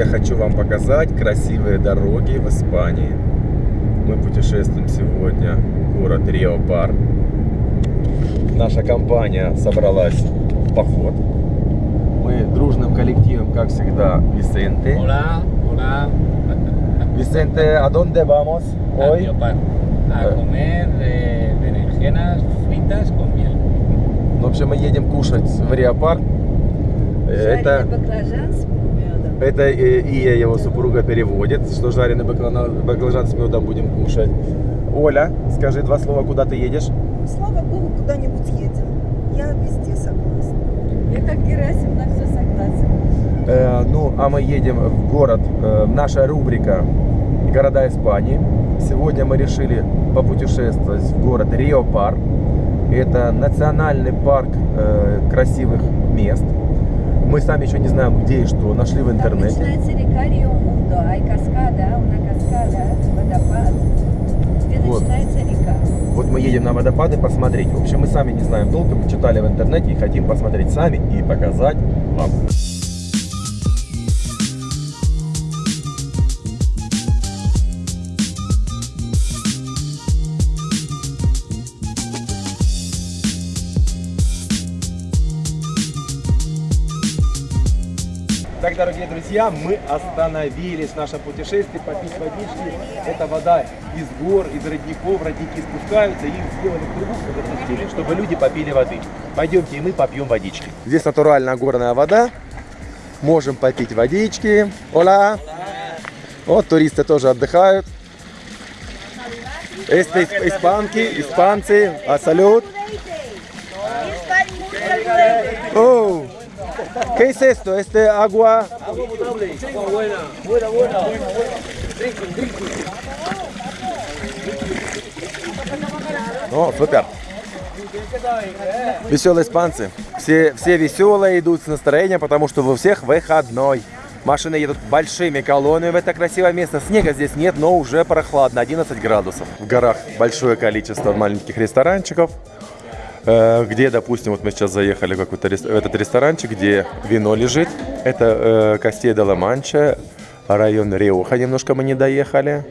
я хочу вам показать красивые дороги в Испании. Мы путешествуем сегодня в город Рио-Пар. Наша компания собралась в поход. Мы дружным коллективом, как всегда, Висенте. Hola, hola. Висенте, а dónde vamos A hoy? Riopar, a Eh. comer eh, berenjenas fritas con miel. В общем, мы едем кушать в Риопар. Это, баклажан с. Это э, Ия, его супруга, переводит, что жареный баклажан, баклажан с медом будем кушать. Оля, скажи два слова, куда ты едешь? Слава богу, куда-нибудь едем. Я везде согласна. Я как Герасим на все согласен. Э, ну, а мы едем в город, э, наша рубрика «Города Испании». Сегодня мы решили попутешествовать в город Рио-Пар. Это национальный парк э, красивых мест. Мы сами еще не знаем, где и что, нашли в Там интернете. начинается река Рио Мундо, ай каскада, una каскада, водопад, где Вот. начинается река. Вот мы едем на водопады посмотреть. В общем, мы сами не знаем толком, мы читали в интернете и хотим посмотреть сами и показать вам. Дорогие друзья, мы остановились в нашем путешествии попить водички. Это вода из гор, из родников. Родники спускаются и сделали трубу, запустили, чтобы люди попили воды. Пойдемте и мы попьем водички. Здесь натуральная горная вода. Можем попить водички. Ола! Вот туристы тоже отдыхают. Исп- испанки, испанцы, а салют. Oh. ¿Qué es esto? ¿Este agua? О, супер. Веселые испанцы. Все, все веселые идут с настроением, потому что у всех выходной. Машины едут большими колоннами в это красивое место. Снега здесь нет, но уже прохладно, 11 градусов. В горах большое количество маленьких ресторанчиков, где, допустим, вот мы сейчас заехали в, в этот ресторанчик, где вино лежит. Это э, Костей де ла Манча, район Риоха. Немножко мы не доехали.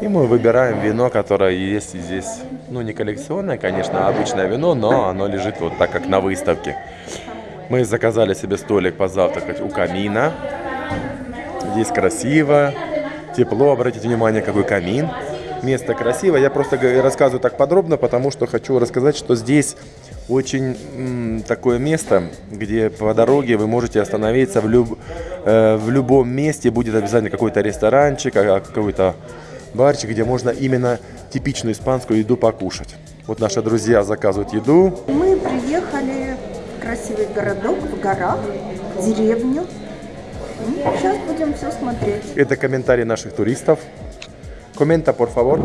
И мы выбираем вино, которое есть здесь. Ну, не коллекционное, конечно, а обычное вино, но оно лежит вот так, как на выставке. Мы заказали себе столик позавтракать у камина. Здесь красиво, тепло. Обратите внимание, какой камин. Место красивое. Я просто рассказываю так подробно, потому что хочу рассказать, что здесь очень такое место, где по дороге вы можете остановиться в, люб- э, в любом месте. Будет обязательно какой-то ресторанчик, а- а какой-то барчик, где можно именно типичную испанскую еду покушать. Вот наши друзья заказывают еду. Мы приехали в красивый городок в горах, в деревню. Сейчас будем все смотреть. Это комментарии наших туристов. Comenta, por favor.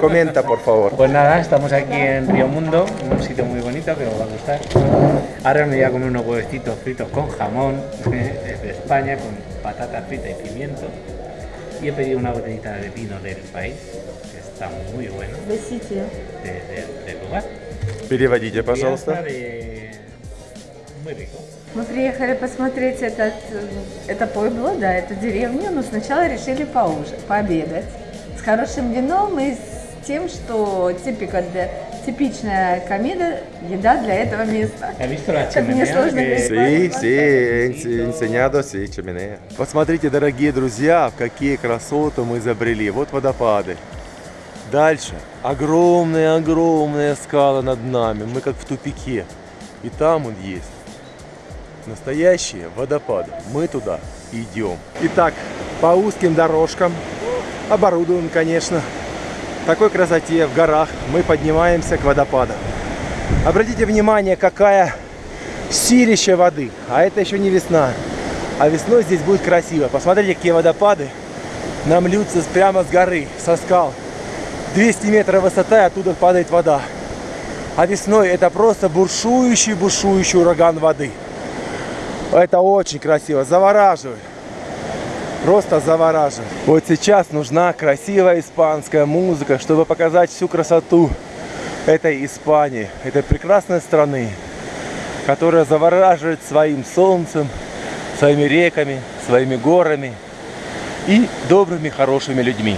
Comenta, por favor. Pues nada, estamos aquí en Río Mundo, un sitio muy bonito que os va a gustar. Ahora me voy a comer unos huevecitos fritos con jamón, desde España, con patata frita y pimiento. Y he pedido una botellita de vino del país, que está muy bueno, Спасите. de- de- del lugar. Переводите, Y está пожалуйста. de- Muy rico. Мы приехали посмотреть этот, это Пойбло, да, эту деревню, но сначала решили поужинать, пообедать. С хорошим вином и с тем, что типика для, типичная комеда, еда для этого места. ¿Has visto la Как мне сложно sí, ense- enseñado, sí, chimenea. Посмотрите, дорогие друзья, в какие красоты мы изобрели. Вот водопады. Дальше огромные-огромные скалы над нами. Мы как в тупике. И там он есть. Настоящие водопады. Мы туда идем. Итак, по узким дорожкам, оборудуем, конечно, такой красоте в горах мы поднимаемся к водопадам. Обратите внимание, какая силища воды. А это еще не весна. А весной здесь будет красиво. Посмотрите, какие водопады нам льются прямо с горы, со скал. 200 метров высота, и оттуда падает вода. А весной это просто бушующий, бушующий ураган воды. Это очень красиво, завораживает. Просто завораживает. Вот сейчас нужна красивая испанская музыка, чтобы показать всю красоту этой Испании, этой прекрасной страны, которая завораживает своим солнцем, своими реками, своими горами и добрыми, хорошими людьми.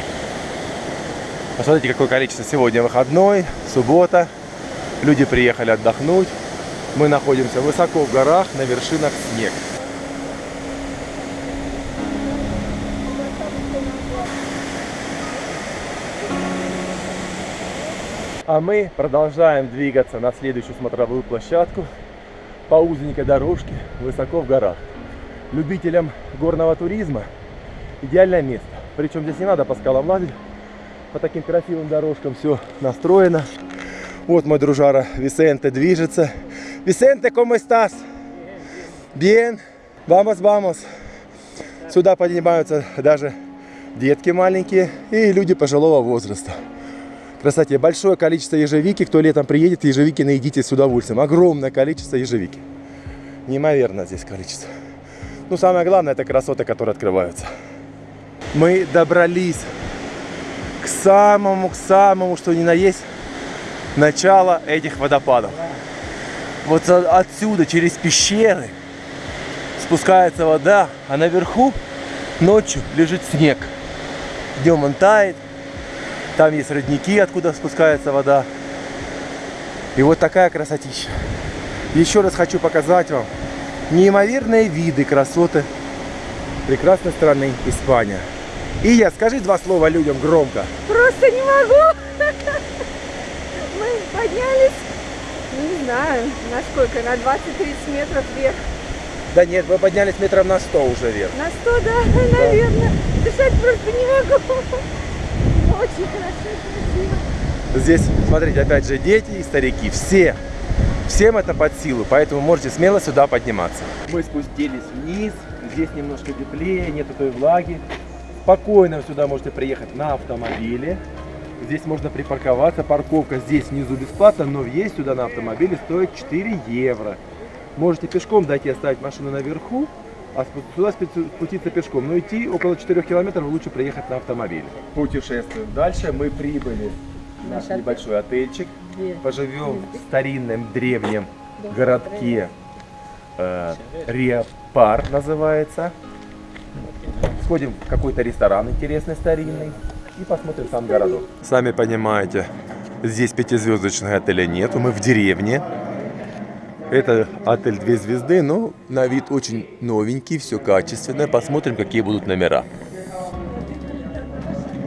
Посмотрите, какое количество сегодня выходной, суббота. Люди приехали отдохнуть. Мы находимся высоко в горах, на вершинах снег. А мы продолжаем двигаться на следующую смотровую площадку по узенькой дорожке высоко в горах. Любителям горного туризма идеальное место. Причем здесь не надо по скалам лазить, по таким красивым дорожкам все настроено. Вот мой дружара Висенте движется. Висенте, ¿cómo estás? Bien. Vamos, vamos. Сюда поднимаются даже детки маленькие и люди пожилого возраста. Кстати, большое количество ежевики. Кто летом приедет, ежевики наедите с удовольствием. Огромное количество ежевики. Неимоверно здесь количество. Ну, самое главное, это красоты, которые открываются. Мы добрались к самому, к самому, что ни на есть, начало этих водопадов. Вот отсюда, через пещеры, спускается вода, а наверху ночью лежит снег. Днем он тает, там есть родники, откуда спускается вода. И вот такая красотища. Еще раз хочу показать вам неимоверные виды, красоты прекрасной страны Испания. И я скажи два слова людям громко. Просто не могу. Мы поднялись, не знаю, на сколько, на 20-30 метров вверх. Да нет, мы поднялись метров на 100 уже вверх. На 100, да, да. наверное. Дышать просто не могу. Очень хорошо, красиво. Здесь, смотрите, опять же, дети и старики, все. Всем это под силу, поэтому можете смело сюда подниматься. Мы спустились вниз, здесь немножко теплее, нету той влаги. Спокойно сюда можете приехать на автомобиле. Здесь можно припарковаться. Парковка здесь внизу бесплатно, но въезд сюда на автомобиле стоит 4 евро. Можете пешком дойти, оставить машину наверху, а сюда спуститься пешком. Но идти около 4 километров лучше приехать на автомобиле. Путешествуем дальше. Мы прибыли в наш небольшой отельчик. Поживем в старинном древнем городке э, Риапар называется. Сходим в какой-то ресторан интересный, старинный. И посмотрим сам городок. Сами понимаете, здесь пятизвездочных отеля нету. Мы в деревне. Это отель две звезды, но на вид очень новенький, все качественное. Посмотрим, какие будут номера.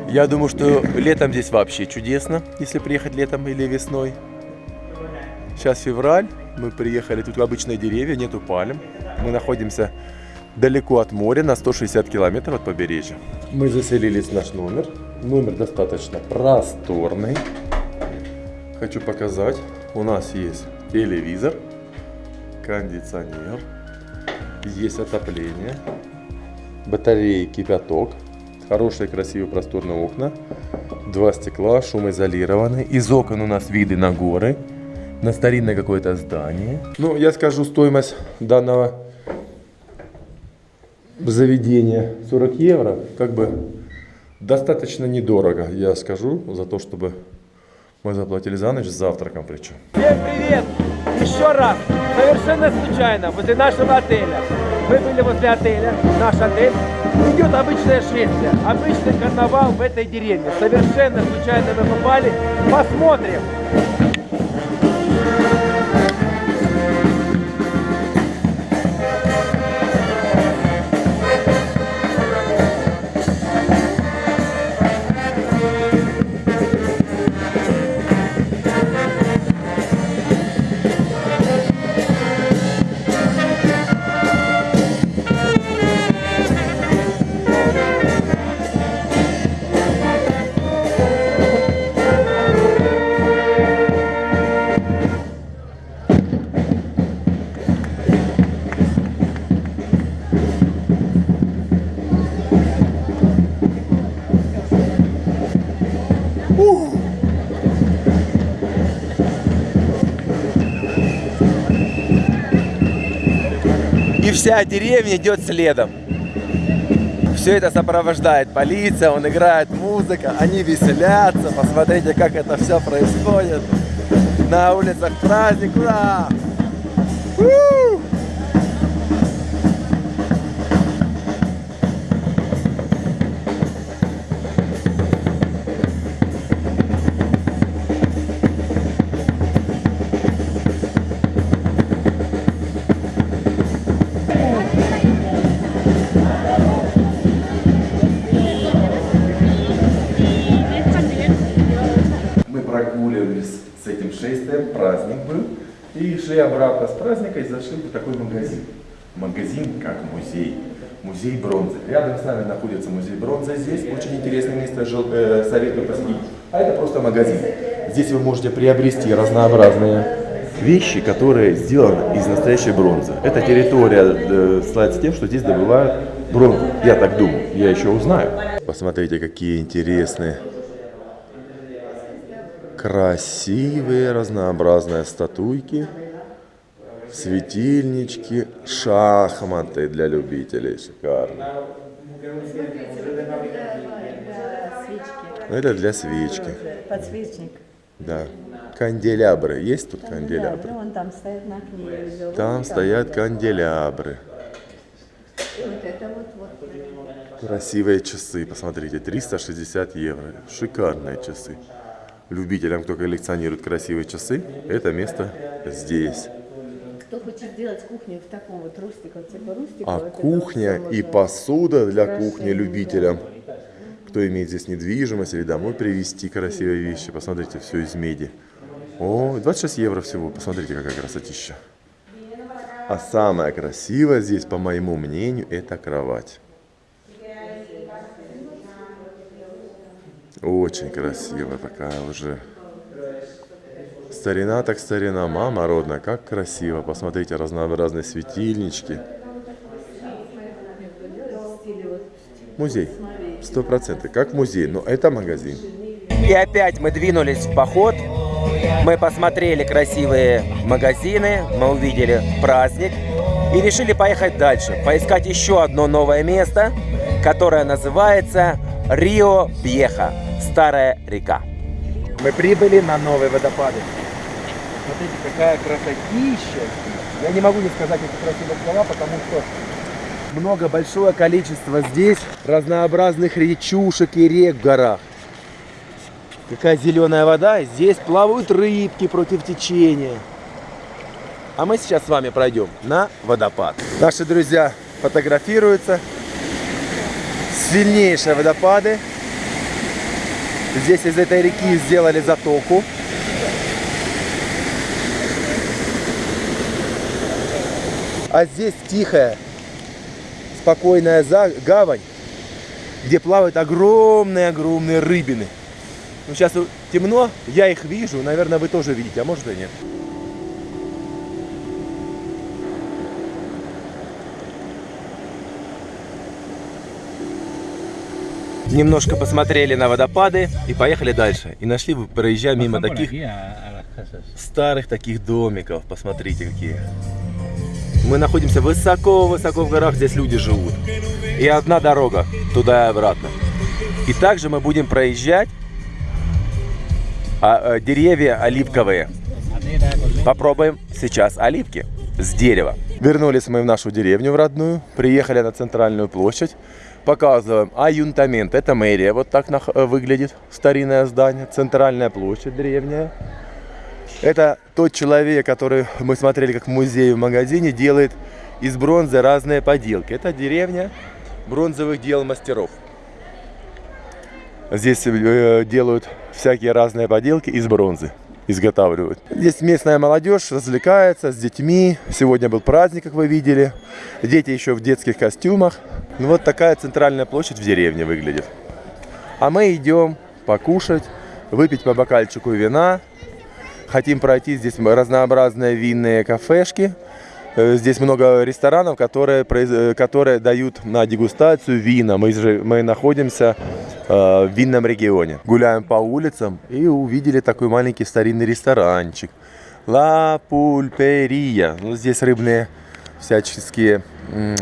Я думаю, что летом здесь вообще чудесно, если приехать летом или весной. Сейчас февраль, мы приехали, тут обычные деревья, нету пальм. Мы находимся далеко от моря, на 160 километров от побережья. Мы заселились в наш номер. Номер достаточно просторный. Хочу показать. У нас есть телевизор, кондиционер, есть отопление, батареи, кипяток, хорошие, красивые, просторные окна, два стекла, шумоизолированные. Из окон у нас виды на горы, на старинное какое-то здание. Ну, я скажу стоимость данного заведения 40 евро, как бы достаточно недорого, я скажу, за то, чтобы мы заплатили за ночь с завтраком причем. Всем привет! Еще раз, совершенно случайно, возле нашего отеля. Мы были возле отеля, наш отель. Идет обычное шествие, обычный карнавал в этой деревне. Совершенно случайно мы попали. Посмотрим! Вся деревня идет следом. Все это сопровождает полиция, он играет музыка, они веселятся. Посмотрите, как это все происходит. На улицах праздник, ура! С этим шествием, праздник был. И шли обратно с праздника и зашли в такой магазин. Магазин как музей. Музей бронзы. Рядом с нами находится музей бронзы. Здесь очень интересное место, э, советую посетить. А это просто магазин. Здесь вы можете приобрести разнообразные вещи, которые сделаны из настоящей бронзы. Эта территория э, славится тем, что здесь добывают бронзу. Я так думаю. Я еще узнаю. Посмотрите, какие интересные красивые разнообразные статуйки, светильнички, шахматы для любителей. Шикарно. Ну, Это для свечки. Подсвечник. Да. Канделябры. Есть тут канделябры? Вон там стоят на окне. Там стоят канделябры. Вот это вот, вот. Красивые часы, посмотрите, 360 евро. Шикарные часы. Любителям, кто коллекционирует красивые часы, это место здесь. Кто хочет сделать кухню в таком вот рустике, типа рустика. А кухня и посуда для кухни любителям, кто имеет здесь недвижимость или домой привезти красивые вещи. Посмотрите, все из меди. О, 26 евро всего. Посмотрите, какая красотища. А самое красивое здесь, по моему мнению, это кровать. Очень красивая такая уже. Старина так старина, мама родная, как красиво. Посмотрите, разнообразные светильнички. Музей. Сто процентов. Как музей, но это магазин. И опять мы двинулись в поход. Мы посмотрели красивые магазины, мы увидели праздник и решили поехать дальше, поискать еще одно новое место, которое называется Рио Бьеха, Старая река. Мы прибыли на новые водопады. Смотрите, какая красотища. Я не могу не сказать эти красивые слова, потому что много, большое количество здесь разнообразных речушек и рек в горах. Какая зеленая вода, здесь плавают рыбки против течения. А мы сейчас с вами пройдем на водопад. Наши друзья фотографируются. Сильнейшие водопады. Здесь из этой реки сделали затоку. А здесь тихая, спокойная гавань, где плавают огромные-огромные рыбины. Ну, сейчас темно, я их вижу, наверное, вы тоже видите, а может и нет. Немножко посмотрели на водопады и поехали дальше. И нашли, проезжая мимо Bajan por таких las casas. старых таких домиков. Посмотрите, какие. Мы находимся высоко-высоко в горах, здесь люди живут. И одна дорога туда и обратно. И также мы будем проезжать а, э, деревья оливковые. Попробуем сейчас оливки с дерева. Вернулись мы в нашу деревню в родную, приехали на центральную площадь, показываем аюнтамент. Это мэрия, вот так э, выглядит старинное здание, центральная площадь древняя. Это тот человек, который мы смотрели как в музее в магазине, делает из бронзы разные поделки. Это деревня бронзовых дел мастеров. Здесь э, делают всякие разные поделки из бронзы, изготавливают. Здесь местная молодежь развлекается с детьми. Сегодня был праздник, как вы видели. Дети еще в детских костюмах. Ну, вот такая центральная площадь в деревне выглядит. А мы идем покушать, выпить по бокальчику вина. Хотим пройти здесь разнообразные винные кафешки. Э, Здесь много ресторанов, которые, э, которые дают на дегустацию вина. Мы, же, мы находимся э, в винном регионе. Гуляем по улицам и увидели такой маленький старинный ресторанчик. Ла Пульперия. Ну, здесь рыбные всяческие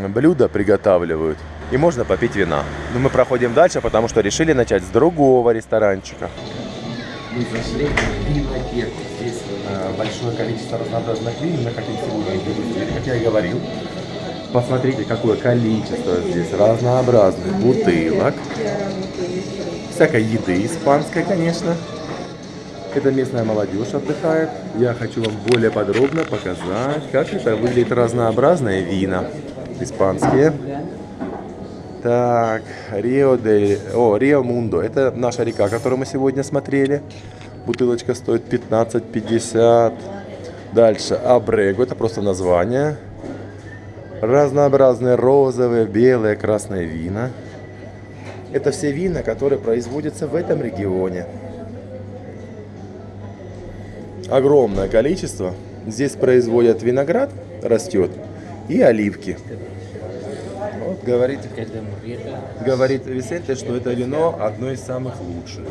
блюда приготавливают. И можно попить вина. Но мы проходим дальше, потому что решили начать с другого ресторанчика. Мы зашли в винотеку. Здесь большое количество разнообразных вин. Мы хотим сегодня дегустировать, я и говорил. Посмотрите, какое количество здесь разнообразных бутылок. Всякой еды испанской, конечно. Это местная молодежь отдыхает. Я хочу вам более подробно показать, как это выглядит разнообразные вина испанские. Так, Рио де... О, Рио Мундо. Это наша река, которую мы сегодня смотрели. Бутылочка стоит 15,50. Дальше Абрего, это просто название. Разнообразные розовые, белые, красные вина. Это все вина, которые производятся в этом регионе. Огромное количество. Здесь производят виноград, растет, и оливки. Вот говорит, говорит Висенте, что это вино одно из самых лучших.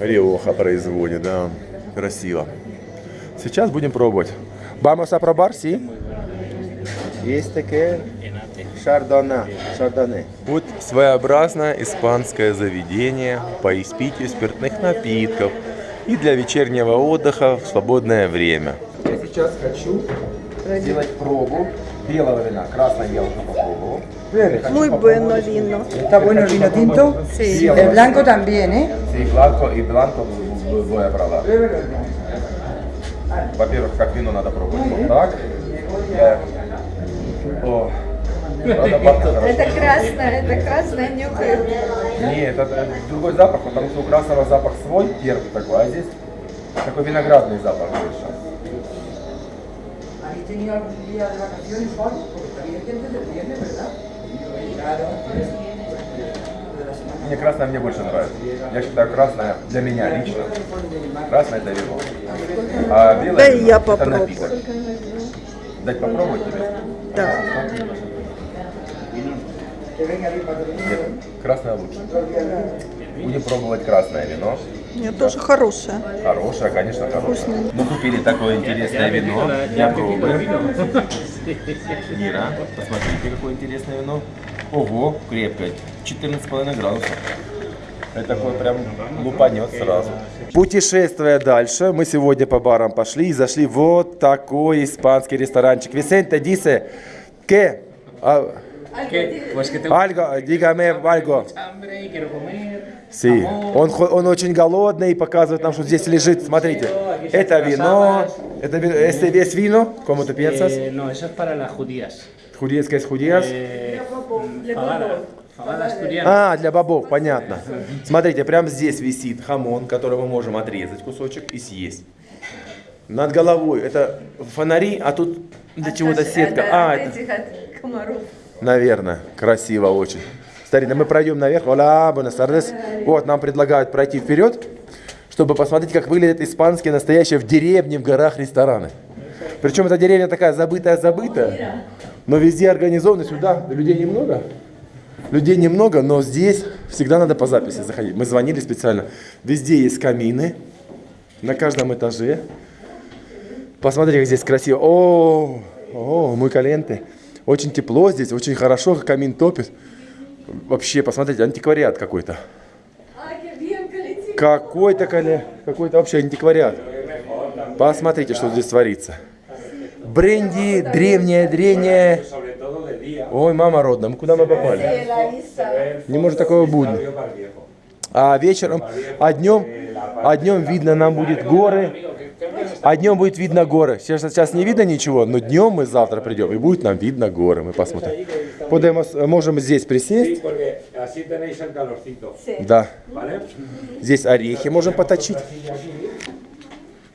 Риоха производит, да. Красиво. Сейчас будем пробовать. Vamos a probar, sí? Есть такие. Шардона. Шардоне. Вот своеобразное испанское заведение по испитию спиртных напитков и для вечернего отдыха в свободное время. Я сейчас хочу сделать пробу белого вина. Красное я уже попробовал. Muy bueno vino. Está bueno el vino tinto. Sí. El blanco también, ¿eh? Sí, blanco и blanco voy a probar. Во-первых, как вино надо пробовать вот так. Я- О. Это красное, это красное нюхает. Нет, это другой запах, потому что у красного запах свой, первый такой, а здесь такой виноградный запах больше. ¿Habéis tenido algún día de vacaciones o algo? Porque está bien gente viernes, ¿verdad? Claro. Мне красное мне больше нравится. Я считаю красное для меня лично. Красное это вино. А белое Да и вино я это попробую. напиток. Дать попробовать тебе? Да. Нет, красное лучше. Будем пробовать красное вино. Нет, тоже хорошее. Хорошее, конечно, хорошее. Мы купили такое интересное вино для пробы. Мира, посмотрите, какое интересное вино. Ого, крепкое. 14,5 градусов. Это такой прям лупанет сразу. Путешествуя дальше, мы сегодня по барам пошли и зашли в вот такой испанский ресторанчик. Висенте, дисе, que... а, ¿Qué? Pues que tengo Algo, dígame algo. hambre y quiero comer. Sí. jamón. Он, он очень голодный и показывает нам, что здесь лежит. Смотрите, это вино, это ви- este es vino, como tú piensas. No, eso es para las judías. Judías, es. А, для бобов, понятно. Смотрите, прямо здесь висит хамон, который мы можем отрезать кусочек и съесть. Над головой это фонари, а тут для чего-то сетка. А, от это, комаров. Наверное, красиво очень. Старина, мы пройдем наверх. Buenas tardes. Вот, нам предлагают пройти вперед, чтобы посмотреть, как выглядят испанские настоящие в деревне, в горах рестораны. Причем эта деревня такая забытая-забытая, но везде организованы. Сюда людей немного. Людей немного, но здесь всегда надо по записи заходить. Мы звонили специально. Везде есть камины, на каждом этаже. Посмотри, как здесь красиво. О, о, muy caliente. Очень тепло здесь, очень хорошо, камин топит. Вообще, посмотрите, антиквариат какой-то. Какой-то коле, какой-то вообще антиквариат. Посмотрите, что здесь творится. Бренди, древняя, древняя. Ой, мама родная, мы куда мы попали? Не может такого быть. А вечером, а днем, а днем видно нам будет горы. А днем будет видно горы. Сейчас, сейчас не видно ничего, но днем мы завтра придем, и будет нам видно горы. Мы посмотрим. Подemos, можем здесь присесть. Да. Здесь орехи можем поточить.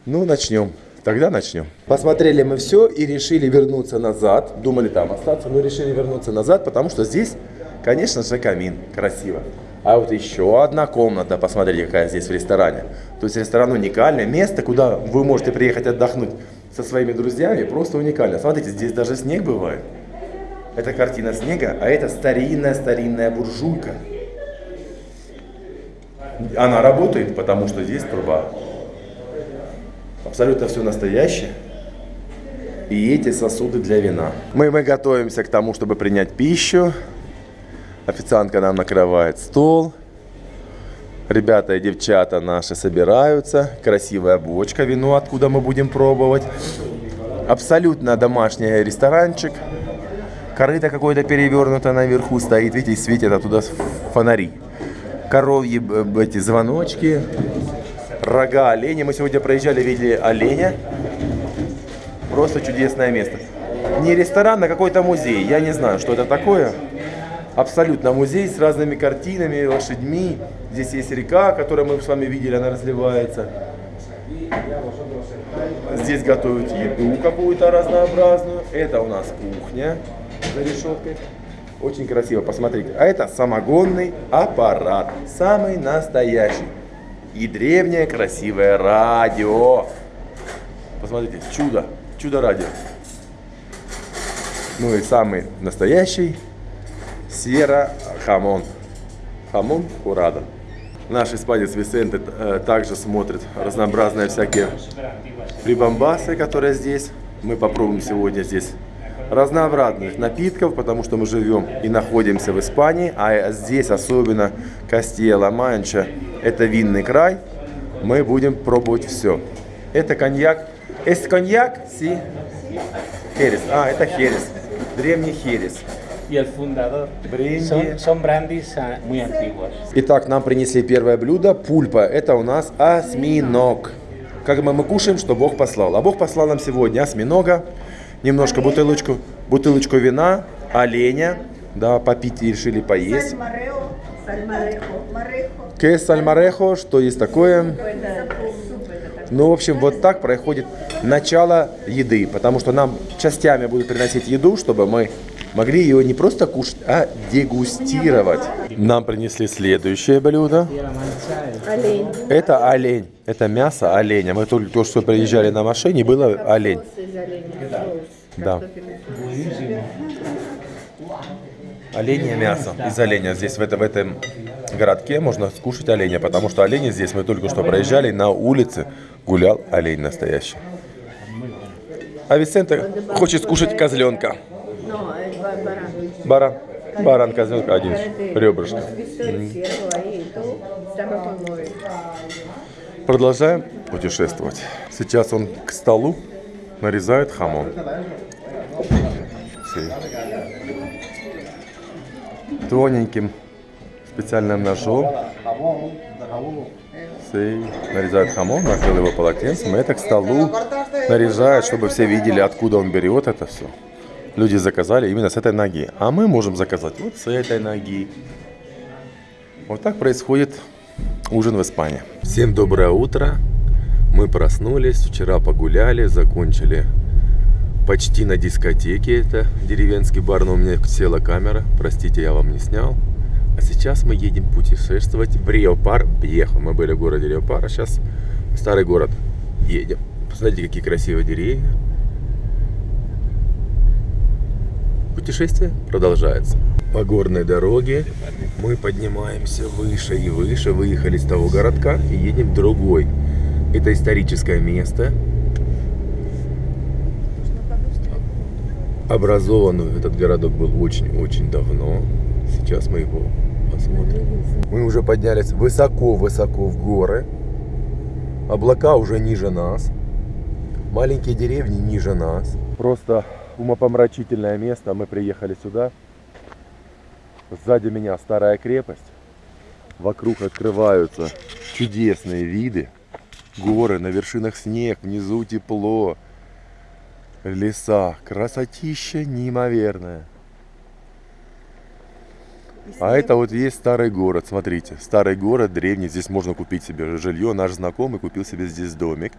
Ну, начнем. Тогда начнем. Посмотрели мы все и решили вернуться назад. Думали там остаться, но решили вернуться назад, потому что здесь, конечно же, камин. Красиво. А вот еще одна комната, посмотрите, какая здесь в ресторане. То есть ресторан уникальное место, куда вы можете приехать отдохнуть со своими друзьями, просто уникально. Смотрите, здесь даже снег бывает. Это картина снега, а это старинная-старинная буржуйка. Она работает, потому что здесь труба. Абсолютно все настоящее. И эти сосуды для вина. Мы, мы готовимся к тому, чтобы принять пищу. Официантка нам накрывает стол. Ребята и девчата наши собираются. Красивая бочка вино, откуда мы будем пробовать. Абсолютно домашний ресторанчик. Корыто какое-то перевернуто наверху стоит. Видите, светят оттуда фонари. Коровьи эти звоночки. Рога оленя. Мы сегодня проезжали, видели оленя. Просто чудесное место. Не ресторан, а какой-то музей. Я не знаю, что это такое. Абсолютно музей с разными картинами, лошадьми. Здесь есть река, которую мы с вами видели, она разливается. Здесь готовят еду какую-то разнообразную. Это у нас кухня за решеткой. Очень красиво, посмотрите. А это самогонный аппарат. Самый настоящий. И древнее красивое радио. Посмотрите, чудо. Чудо радио. Ну и самый настоящий Сера Хамон. Хамон Курада. Наш испанец Висенте э, также смотрит разнообразные всякие прибамбасы, которые здесь. Мы попробуем сегодня здесь разнообразных напитков, потому что мы живем и находимся в Испании, а здесь особенно Кастilla-Манча, это винный край, мы будем пробовать все. Это коньяк. Es коньяк? Си. Херес. А, это херес. Древний херес. Y el fundador Бренди. son, son брандис ah, muy antiguos. Итак, нам принесли первое блюдо. Пульпа. Это у нас осьминог. Как мы, мы кушаем, что Бог послал. А Бог послал нам сегодня осьминога, немножко бутылочку, бутылочку вина, оленя. Да, попить и решили поесть. Que сальмарехо, что есть такое? Ну, в общем, вот так проходит начало еды, потому что нам частями будут приносить еду, чтобы мы могли ее не просто кушать, а дегустировать. Нам принесли следующее блюдо. Олень. Это олень. Это мясо оленя. Мы только то, что приезжали на машине, было олень. Да. Оленье мясо из оленя. Здесь в, это, в этом городке можно скушать оленя, потому что олени здесь мы только что проезжали, на улице гулял олень настоящий. А Висенте хочет скушать козленка. Баран. Баран, козленка, один ребрышко. Como Продолжаем путешествовать. Сейчас он к столу нарезает хамон. Тоненьким специальным ножом. Sí. Нарезает хамон, накрыл его полотенцем. И это к столу нарезает, чтобы все видели, откуда он берет это все. Люди заказали именно с этой ноги. А мы можем заказать вот с этой ноги. Вот так происходит ужин в Испании. Всем доброе утро. Мы проснулись, вчера погуляли, закончили почти на дискотеке. Это деревенский бар, но у меня села камера. Простите, я вам не снял. А сейчас мы едем путешествовать в Риопар Бьехо. Мы были в городе Риопар, а сейчас в старый город едем. Посмотрите, какие красивые деревья. Путешествие продолжается. По горной дороге мы поднимаемся выше и выше. Выехали с того городка и едем в другой. Это историческое место. Образованный этот городок был очень-очень давно. Сейчас мы его посмотрим. Мы уже поднялись высоко-высоко в горы. Облака уже ниже нас. Маленькие деревни ниже нас. Просто умопомрачительное место. Мы приехали сюда. Сзади меня старая крепость. Вокруг открываются чудесные виды. Горы, на вершинах снег, внизу тепло. Леса, красотища неимоверная. А это вот есть старый город, смотрите. Старый город, древний. Здесь можно купить себе жилье. Наш знакомый купил себе здесь домик.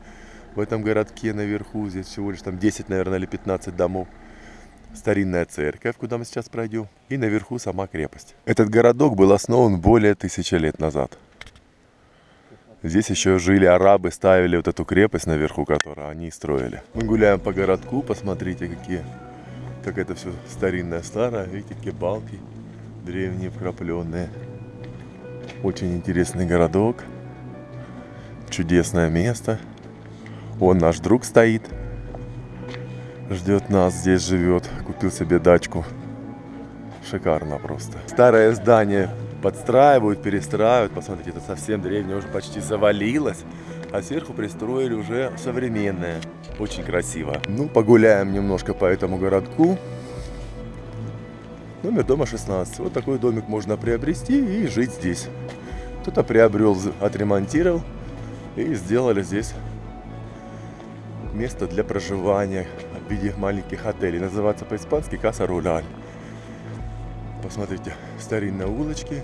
В этом городке наверху. Здесь всего лишь там 10, наверное, или 15 домов. Старинная церковь, куда мы сейчас пройдем. И наверху сама крепость. Этот городок был основан более тысячи лет назад. Здесь еще жили арабы, ставили вот эту крепость наверху, которую они строили. Мы гуляем по городку, посмотрите, какие, как это все старинное, старое. Видите, какие балки древние, вкрапленные. Очень интересный городок. Чудесное место. Он наш друг стоит. Ждет нас, здесь живет. Купил себе дачку. Шикарно просто. Старое здание подстраивают, перестраивают. Посмотрите, это совсем древнее, уже почти завалилось. А сверху пристроили уже современное. Очень красиво. Ну, погуляем немножко по этому городку. Номер дома 16. Вот такой домик можно приобрести и жить здесь. Кто-то приобрел, отремонтировал и сделали здесь место для проживания в виде маленьких отелей. Называется по-испански Каса Руляль. Посмотрите, старинные улочки.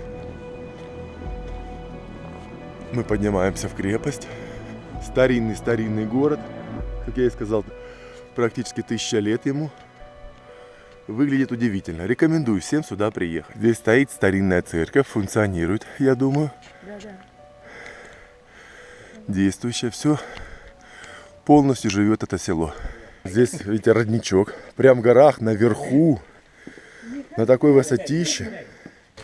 Мы поднимаемся в крепость. Старинный-старинный город. Как я и сказал, практически тысяча лет ему. Выглядит удивительно. Рекомендую всем сюда приехать. Здесь стоит старинная церковь, функционирует, я думаю. Действующее все. Полностью живет это село. Здесь, видите, родничок. Прям в горах, наверху. На такой высотище.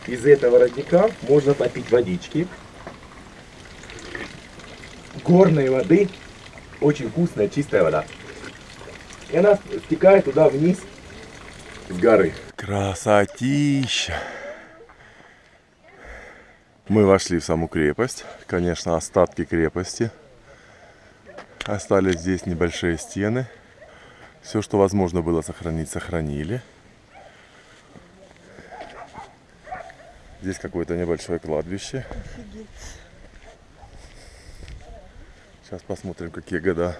Из этого родника можно попить водички. Горной воды. Очень вкусная, чистая вода. И она стекает туда вниз с горы. Красотища! Мы вошли в саму крепость. Конечно, остатки крепости. Остались здесь небольшие стены. Все, что возможно было сохранить, сохранили. Здесь какое-то небольшое кладбище. Сейчас посмотрим, какие года.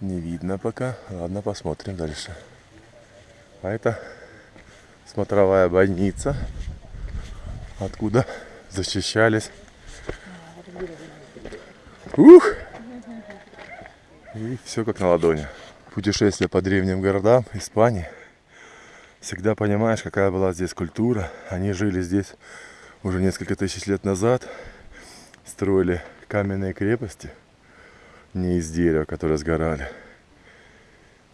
Не видно пока. Ладно, посмотрим дальше. А это смотровая больница, откуда защищались. Ух! И все как на ладони. Путешествие по древним городам Испании. Всегда понимаешь, какая была здесь культура. Они жили здесь уже несколько тысяч лет назад. Строили каменные крепости. Не из дерева, которые сгорали.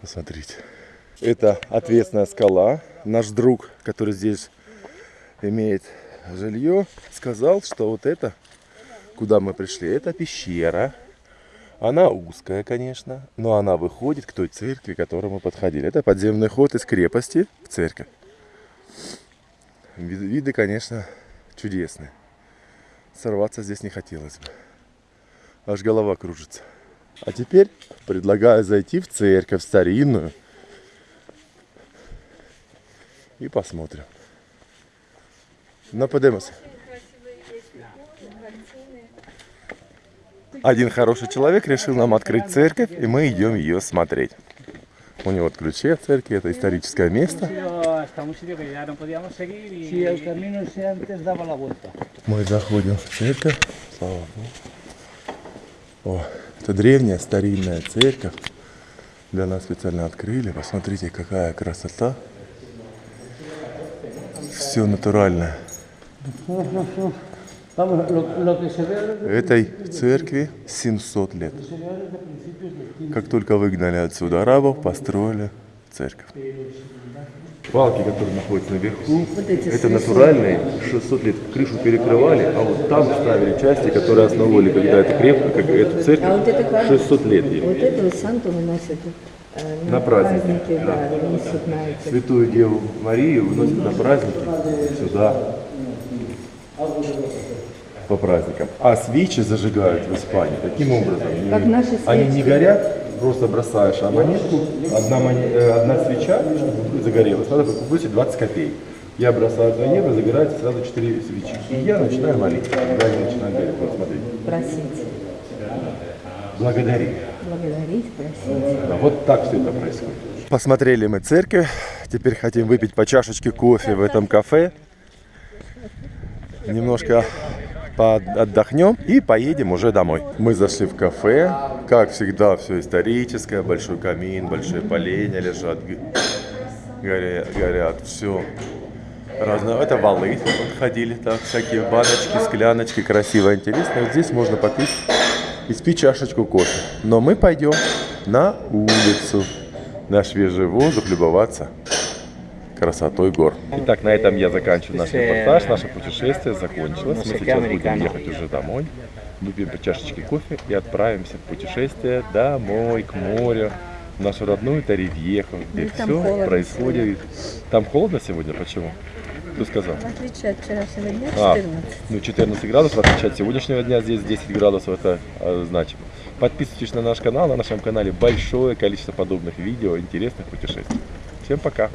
Посмотрите. Это ответственная скала. Наш друг, который здесь имеет жилье, сказал, что вот это, куда мы пришли, это пещера. Она узкая, конечно, но она выходит к той церкви, к которой мы подходили. Это подземный ход из крепости в церковь. Виды, конечно, чудесные. Сорваться здесь не хотелось бы. Аж голова кружится. А теперь предлагаю зайти в церковь старинную и посмотрим. Ну, поднимемся. Один хороший человек решил нам открыть церковь, и мы идем ее смотреть. У него ключи от церкви, это историческое место. Мы заходим в церковь. Слава Богу. О, это древняя старинная церковь. Для нас специально открыли. Посмотрите, какая красота. Все натуральное. Этой церкви 700 лет. Как только выгнали отсюда арабов, построили церковь. Палки, которые находятся наверху, это натуральные, 600 лет крышу перекрывали, а вот там ставили части, которые основывали, когда это крепко, как эту А вот церковь, это как? 600 лет ей. Вот этого Санту выносят э, На праздники, да, несут на эти. Святую Деву Марию выносят на праздники сюда по праздникам. А свечи зажигают в Испании таким образом. Как наши Они свечки. не горят, просто бросаешь, а монетку, одна, э, одна свеча, чтобы загорелась, надо бросить 20 копеек. Я бросаю 2 евро, загорается сразу 4 свечи. И я начинаю молиться, когда они начинают гореть. Вот смотрите. Просить. Благодарить. Благодарить, просить. Да, вот так все это происходит. Посмотрели мы церковь. Теперь хотим выпить по чашечке кофе в этом кафе. Немножко отдохнем и поедем уже домой. Мы зашли в кафе. Как всегда, все историческое. Большой камин, большие поленья лежат. Горят, горят все. Разное. Это валы ходили, так, всякие баночки, скляночки, красиво, интересно. Вот здесь можно попить и спить чашечку кофе. Но мы пойдем на улицу, на свежий воздух, любоваться красотой гор. Итак, на этом я заканчиваю наш репортаж. Наше путешествие закончилось. Мы сейчас будем ехать уже домой. Выпьем по чашечке кофе и отправимся в путешествие домой, к морю. В нашу родную Таривьеху, где там все холодно происходит. Там холодно сегодня? Почему? Кто сказал? В отличие от вчерашнего дня, А, 14. ну 14 градусов, в отличие от сегодняшнего дня, здесь 10 градусов, это э, значимо. Подписывайтесь на наш канал, на нашем канале большое количество подобных видео, интересных путешествий. Всем пока!